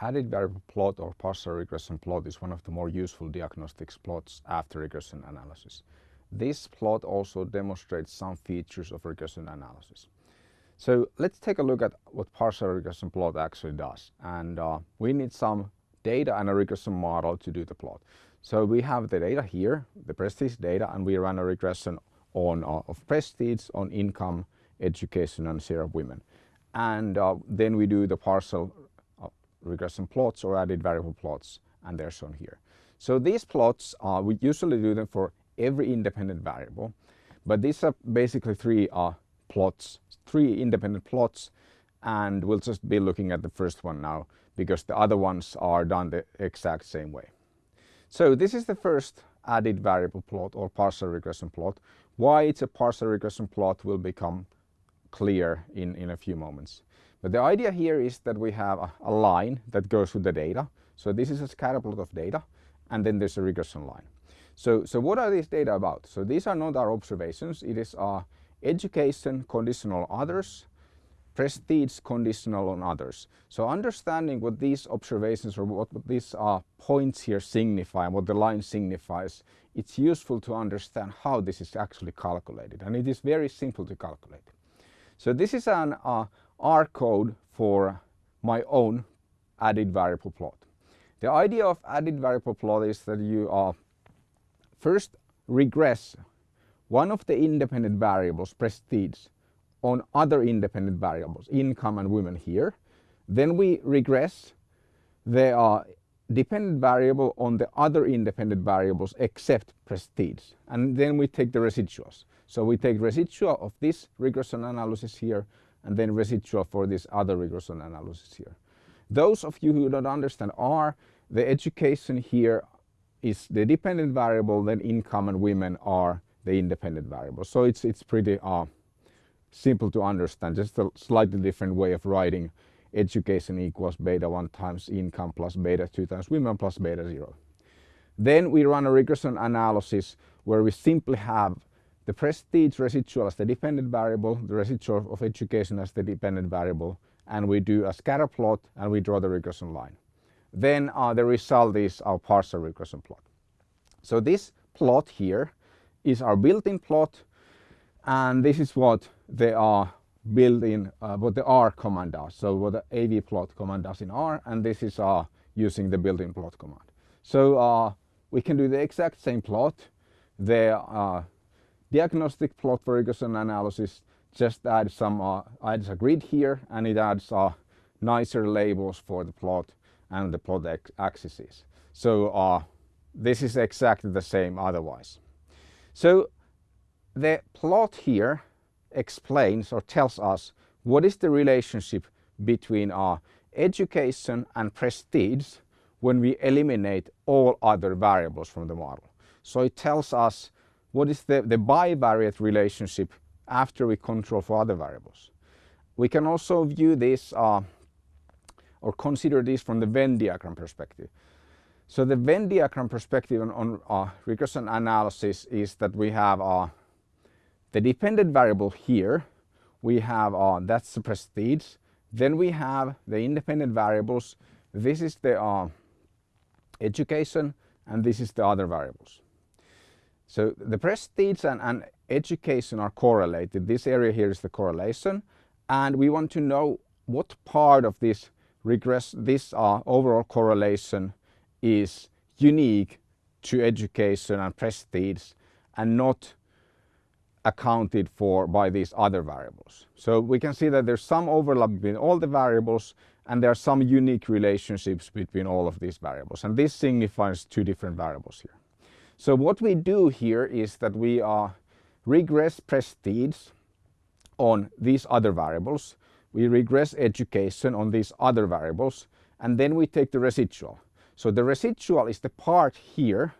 added variable plot or partial regression plot is one of the more useful diagnostics plots after regression analysis. This plot also demonstrates some features of regression analysis. So let's take a look at what partial regression plot actually does. And uh, we need some data and a regression model to do the plot. So we have the data here, the prestige data, and we run a regression on uh, of prestige on income, education, and share of women. And uh, then we do the partial regression plots or added variable plots, and they're shown here. So these plots, uh, we usually do them for every independent variable. But these are basically three uh, plots, three independent plots, and we'll just be looking at the first one now because the other ones are done the exact same way. So this is the first added variable plot or partial regression plot. Why it's a partial regression plot will become clear in, in a few moments. But the idea here is that we have a, a line that goes with the data. So this is a scatter plot of data and then there's a regression line. So, so what are these data about? So these are not our observations. It is our education conditional on others, prestige conditional on others. So understanding what these observations or what, what these uh, points here signify what the line signifies, it's useful to understand how this is actually calculated. And it is very simple to calculate. So this is an uh, R code for my own added variable plot. The idea of added variable plot is that you uh, First, regress one of the independent variables, prestige, on other independent variables, income and women here. Then we regress the dependent variable on the other independent variables except prestige. And then we take the residuals. So we take residual of this regression analysis here and then residual for this other regression analysis here. Those of you who don't understand R, the education here is the dependent variable, then income and women are the independent variable. So it's, it's pretty uh, simple to understand, just a slightly different way of writing education equals beta 1 times income plus beta 2 times women plus beta 0. Then we run a regression analysis where we simply have the prestige residual as the dependent variable, the residual of education as the dependent variable, and we do a scatter plot and we draw the regression line then uh, the result is our partial regression plot. So this plot here is our built-in plot and this is what they are built-in, uh, what the R command does. So what the AV plot command does in R and this is uh, using the built-in plot command. So uh, we can do the exact same plot. The diagnostic plot for regression analysis just adds some uh, adds a grid here and it adds uh, nicer labels for the plot and the plot axes. So uh, this is exactly the same otherwise. So the plot here explains or tells us what is the relationship between our education and prestige when we eliminate all other variables from the model. So it tells us what is the, the bivariate relationship after we control for other variables. We can also view this uh, or consider this from the Venn diagram perspective. So the Venn diagram perspective on, on uh, regression analysis is that we have uh, the dependent variable here. We have uh, that's the prestige. Then we have the independent variables. This is the uh, education and this is the other variables. So the prestige and, and education are correlated. This area here is the correlation and we want to know what part of this regress, this uh, overall correlation is unique to education and prestige and not accounted for by these other variables. So we can see that there's some overlap between all the variables and there are some unique relationships between all of these variables and this signifies two different variables here. So what we do here is that we uh, regress prestige on these other variables we regress education on these other variables and then we take the residual. So the residual is the part here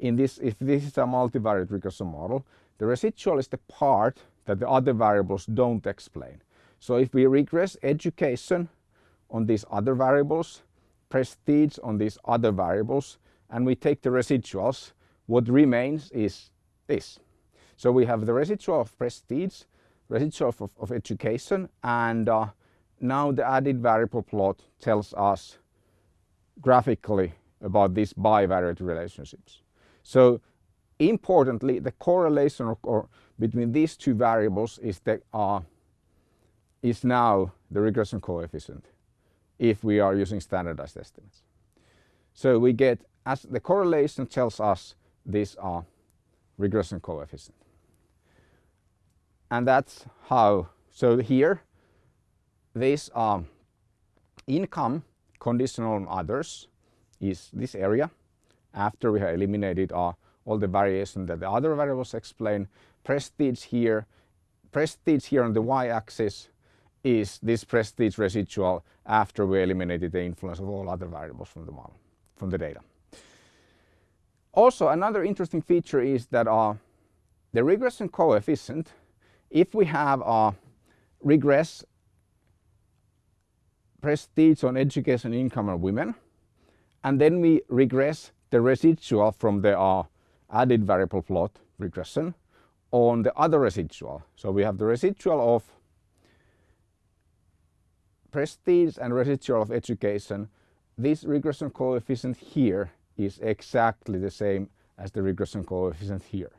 in this, if this is a multivariate regression model, the residual is the part that the other variables don't explain. So if we regress education on these other variables, prestige on these other variables, and we take the residuals, what remains is this. So we have the residual of prestige residual of, of education and uh, now the added variable plot tells us graphically about these bivariate relationships. So importantly, the correlation or, or between these two variables is, the, uh, is now the regression coefficient if we are using standardized estimates. So we get, as the correlation tells us this are regression coefficient. And that's how, so here, this income conditional on others is this area after we have eliminated uh, all the variation that the other variables explain. Prestige here, prestige here on the y-axis is this prestige residual after we eliminated the influence of all other variables from the model, from the data. Also, another interesting feature is that uh, the regression coefficient, if we have a uh, regress prestige on education, income and women, and then we regress the residual from the uh, added variable plot regression on the other residual. So we have the residual of prestige and residual of education. This regression coefficient here is exactly the same as the regression coefficient here.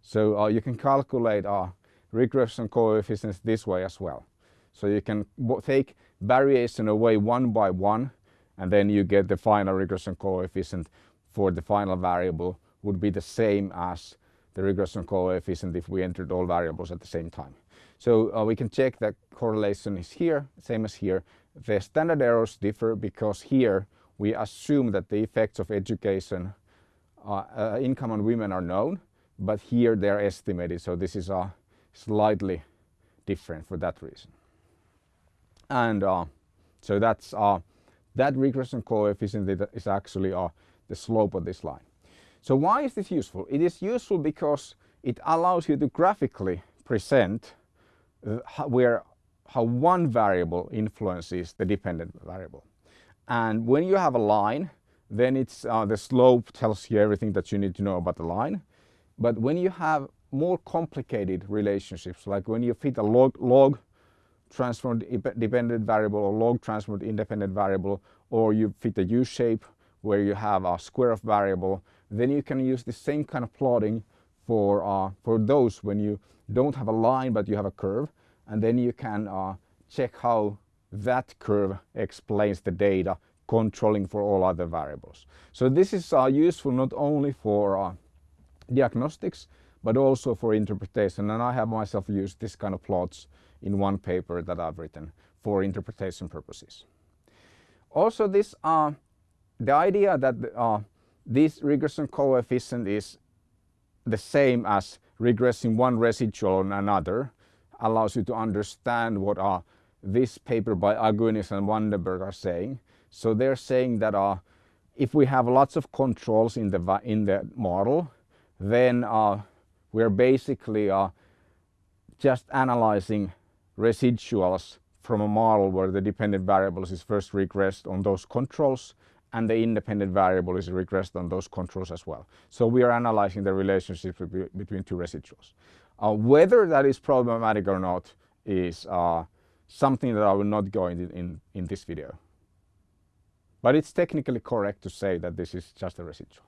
So uh, you can calculate uh, regression coefficients this way as well. So you can take variation away one by one and then you get the final regression coefficient for the final variable would be the same as the regression coefficient if we entered all variables at the same time. So uh, we can check that correlation is here, same as here. The standard errors differ because here we assume that the effects of education, uh, uh, income on women are known, but here they're estimated. So this is uh, slightly different for that reason. And uh, so that's uh, that regression coefficient is actually uh, the slope of this line. So why is this useful? It is useful because it allows you to graphically present uh, where, how one variable influences the dependent variable. And when you have a line, then it's uh, the slope tells you everything that you need to know about the line. But when you have more complicated relationships, like when you fit a log, log transformed dependent variable or log transformed independent variable, or you fit a U-shape where you have a square of variable, then you can use the same kind of plotting for, uh, for those when you don't have a line but you have a curve and then you can uh, check how that curve explains the data controlling for all other variables. So this is uh, useful not only for uh, diagnostics but also for interpretation and I have myself used this kind of plots in one paper that I've written for interpretation purposes. Also this, uh, the idea that uh, this regression coefficient is the same as regressing one residual on another allows you to understand what uh, this paper by Aguinis and Vandenberg are saying. So they're saying that uh, if we have lots of controls in the, in the model, then uh, we're basically uh, just analyzing residuals from a model where the dependent variables is first regressed on those controls and the independent variable is regressed on those controls as well. So we are analyzing the relationship between two residuals. Uh, whether that is problematic or not is uh, something that I will not go into in, in this video. But it's technically correct to say that this is just a residual.